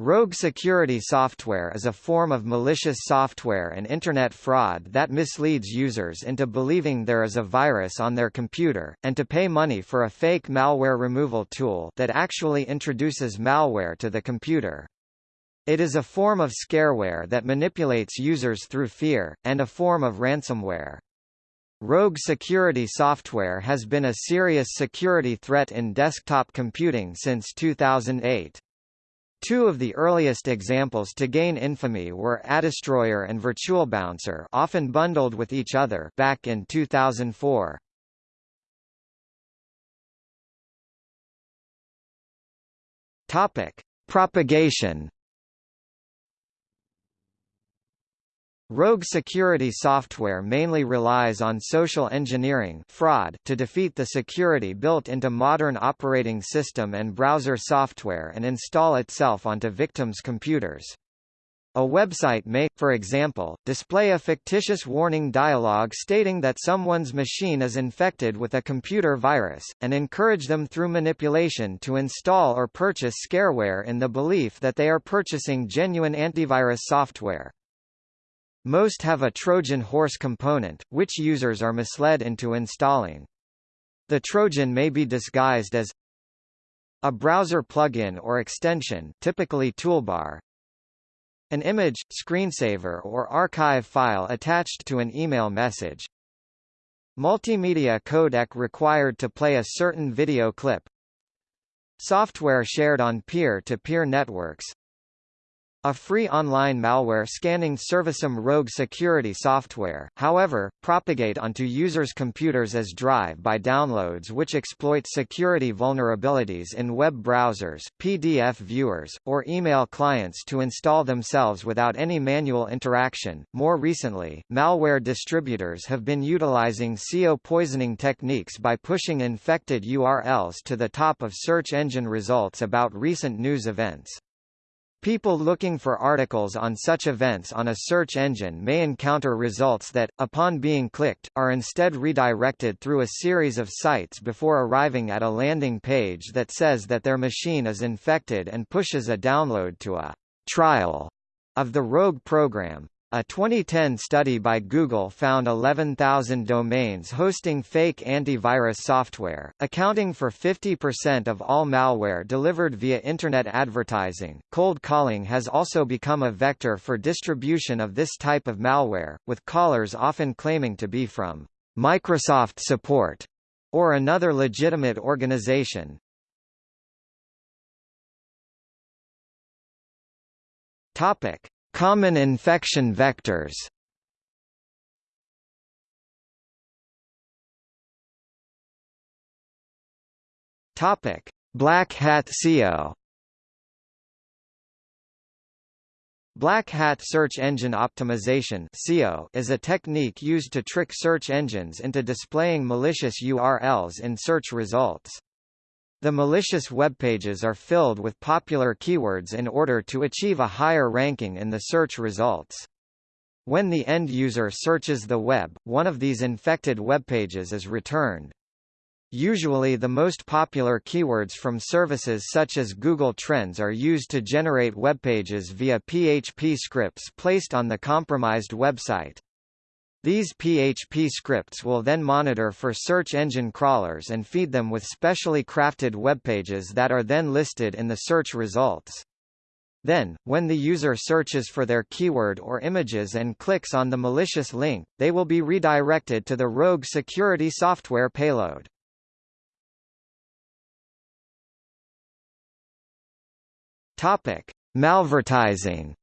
Rogue security software is a form of malicious software and Internet fraud that misleads users into believing there is a virus on their computer, and to pay money for a fake malware removal tool that actually introduces malware to the computer. It is a form of scareware that manipulates users through fear, and a form of ransomware. Rogue security software has been a serious security threat in desktop computing since 2008. Two of the earliest examples to gain infamy were AdDestroyer and VirtualBouncer often bundled with each other back in 2004. Topic: Propagation Rogue security software mainly relies on social engineering fraud to defeat the security built into modern operating system and browser software and install itself onto victims' computers. A website may, for example, display a fictitious warning dialog stating that someone's machine is infected with a computer virus, and encourage them through manipulation to install or purchase scareware in the belief that they are purchasing genuine antivirus software. Most have a Trojan horse component, which users are misled into installing. The Trojan may be disguised as a browser plugin or extension typically toolbar, an image, screensaver or archive file attached to an email message, multimedia codec required to play a certain video clip, software shared on peer-to-peer -peer networks, a free online malware scanning serviceum rogue security software, however, propagate onto users' computers as drive-by downloads which exploit security vulnerabilities in web browsers, PDF viewers, or email clients to install themselves without any manual interaction. More recently, malware distributors have been utilizing SEO poisoning techniques by pushing infected URLs to the top of search engine results about recent news events. People looking for articles on such events on a search engine may encounter results that, upon being clicked, are instead redirected through a series of sites before arriving at a landing page that says that their machine is infected and pushes a download to a trial of the rogue program. A 2010 study by Google found 11,000 domains hosting fake antivirus software, accounting for 50% of all malware delivered via Internet advertising. Cold calling has also become a vector for distribution of this type of malware, with callers often claiming to be from Microsoft support or another legitimate organization. Topic. Common infection vectors Topic: Black Hat SEO. Black Hat Search Engine Optimization (SEO) is a technique used to trick search engines into displaying malicious URLs in search results. The malicious webpages are filled with popular keywords in order to achieve a higher ranking in the search results. When the end user searches the web, one of these infected webpages is returned. Usually the most popular keywords from services such as Google Trends are used to generate webpages via PHP scripts placed on the compromised website. These PHP scripts will then monitor for search engine crawlers and feed them with specially crafted webpages that are then listed in the search results. Then, when the user searches for their keyword or images and clicks on the malicious link, they will be redirected to the rogue security software payload. Topic: Malvertising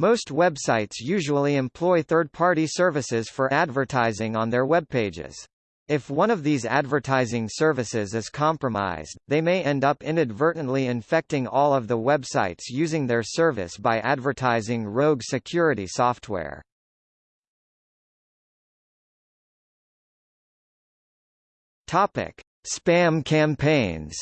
Most websites usually employ third-party services for advertising on their web pages. If one of these advertising services is compromised, they may end up inadvertently infecting all of the websites using their service by advertising rogue security software. Topic: Spam campaigns.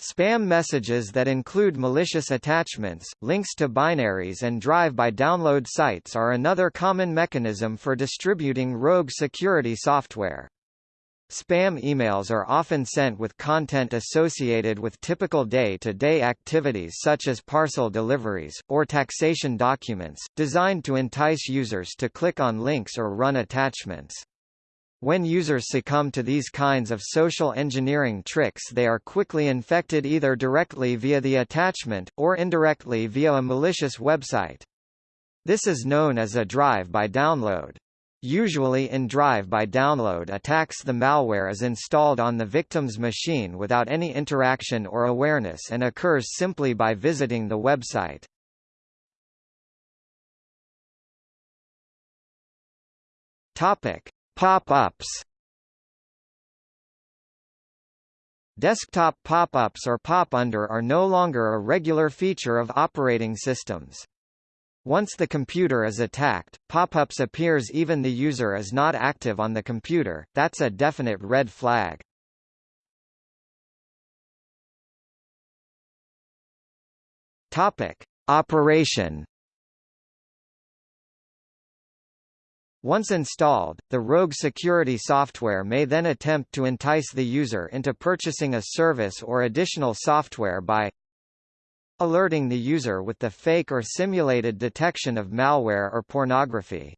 Spam messages that include malicious attachments, links to binaries and drive-by download sites are another common mechanism for distributing rogue security software. Spam emails are often sent with content associated with typical day-to-day -day activities such as parcel deliveries, or taxation documents, designed to entice users to click on links or run attachments. When users succumb to these kinds of social engineering tricks they are quickly infected either directly via the attachment, or indirectly via a malicious website. This is known as a drive-by download. Usually in drive-by download attacks the malware is installed on the victim's machine without any interaction or awareness and occurs simply by visiting the website. Topic: Pop-ups. Desktop pop-ups or pop-under are no longer a regular feature of operating systems. Once the computer is attacked, pop-ups appears even the user is not active on the computer, that's a definite red flag. Topic. Operation Once installed, the rogue security software may then attempt to entice the user into purchasing a service or additional software by alerting the user with the fake or simulated detection of malware or pornography.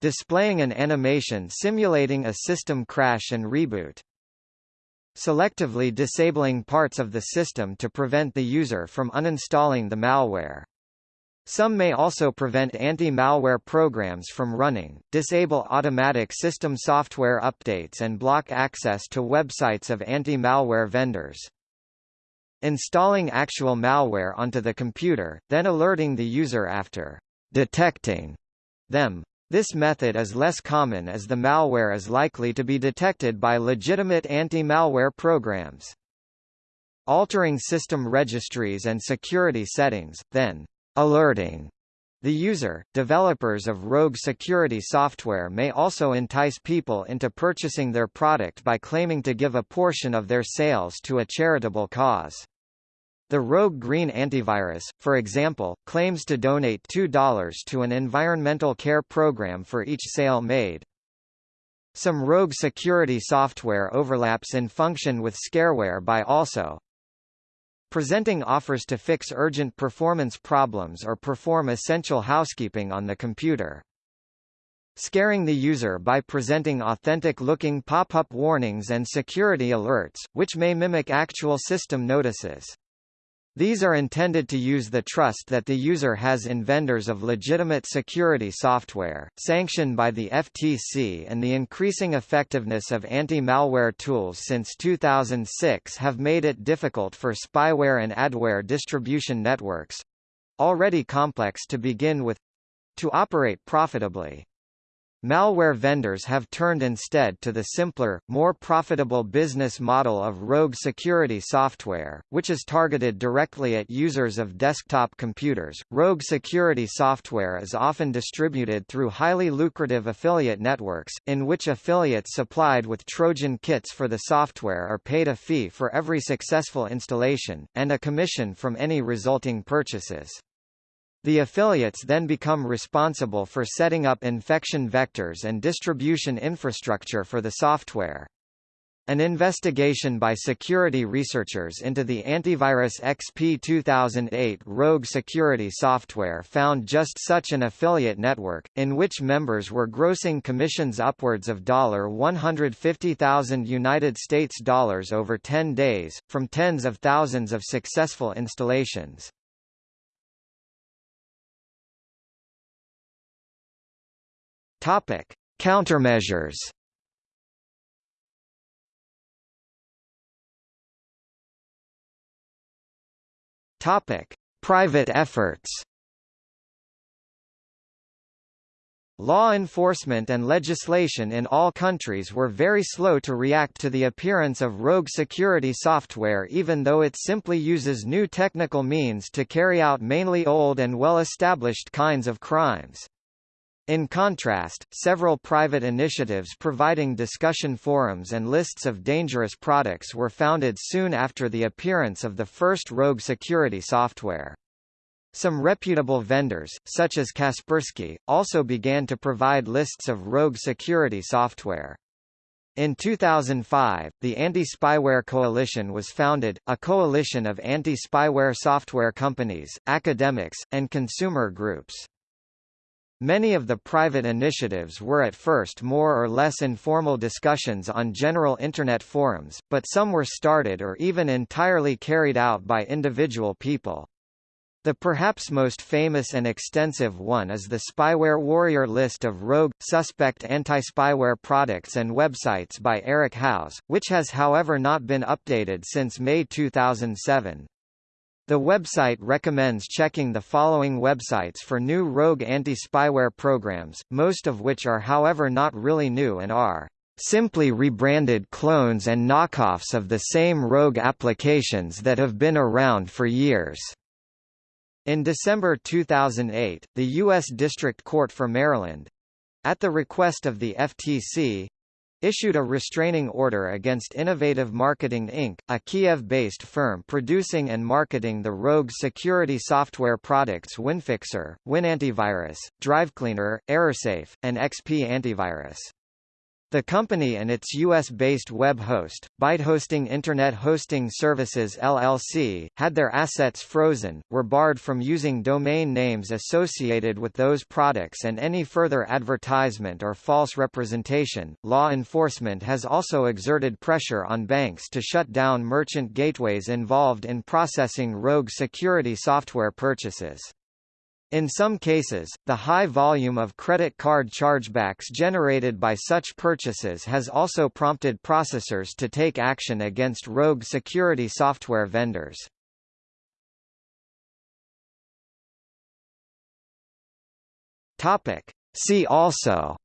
Displaying an animation simulating a system crash and reboot. Selectively disabling parts of the system to prevent the user from uninstalling the malware. Some may also prevent anti-malware programs from running, disable automatic system software updates and block access to websites of anti-malware vendors installing actual malware onto the computer, then alerting the user after detecting them. This method is less common as the malware is likely to be detected by legitimate anti-malware programs. Altering system registries and security settings, then alerting the user, developers of rogue security software may also entice people into purchasing their product by claiming to give a portion of their sales to a charitable cause. The Rogue Green antivirus, for example, claims to donate $2 to an environmental care program for each sale made. Some rogue security software overlaps in function with scareware by also presenting offers to fix urgent performance problems or perform essential housekeeping on the computer. Scaring the user by presenting authentic-looking pop-up warnings and security alerts, which may mimic actual system notices. These are intended to use the trust that the user has in vendors of legitimate security software, sanctioned by the FTC and the increasing effectiveness of anti-malware tools since 2006 have made it difficult for spyware and adware distribution networks—already complex to begin with—to operate profitably. Malware vendors have turned instead to the simpler, more profitable business model of rogue security software, which is targeted directly at users of desktop computers. Rogue security software is often distributed through highly lucrative affiliate networks, in which affiliates supplied with Trojan kits for the software are paid a fee for every successful installation, and a commission from any resulting purchases. The affiliates then become responsible for setting up infection vectors and distribution infrastructure for the software. An investigation by security researchers into the antivirus XP 2008 rogue security software found just such an affiliate network, in which members were grossing commissions upwards of 150,000 United States dollars over 10 days, from tens of thousands of successful installations. Topic: Countermeasures. Topic: Private efforts. Law enforcement and legislation in all countries were very slow to react to the appearance of rogue security software even though it simply uses new technical means to carry out mainly old and well-established kinds of crimes. In contrast, several private initiatives providing discussion forums and lists of dangerous products were founded soon after the appearance of the first rogue security software. Some reputable vendors, such as Kaspersky, also began to provide lists of rogue security software. In 2005, the Anti-Spyware Coalition was founded, a coalition of anti-spyware software companies, academics, and consumer groups. Many of the private initiatives were at first more or less informal discussions on general Internet forums, but some were started or even entirely carried out by individual people. The perhaps most famous and extensive one is the Spyware Warrior list of rogue, suspect anti-spyware products and websites by Eric Howes, which has however not been updated since May 2007. The website recommends checking the following websites for new rogue anti-spyware programs, most of which are however not really new and are simply rebranded clones and knockoffs of the same rogue applications that have been around for years. In December 2008, the U.S. District Court for Maryland—at the request of the FTC, issued a restraining order against Innovative Marketing Inc., a Kiev-based firm producing and marketing the rogue security software products WinFixer, WinAntivirus, DriveCleaner, ErrorSafe, and XP Antivirus. The company and its U.S.-based web host, Byte Hosting Internet Hosting Services LLC, had their assets frozen, were barred from using domain names associated with those products and any further advertisement or false representation. Law enforcement has also exerted pressure on banks to shut down merchant gateways involved in processing rogue security software purchases. In some cases, the high volume of credit card chargebacks generated by such purchases has also prompted processors to take action against rogue security software vendors. Topic. See also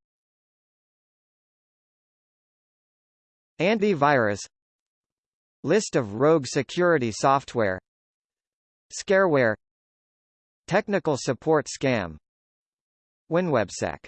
Antivirus List of rogue security software Scareware Technical support scam. WinWebSec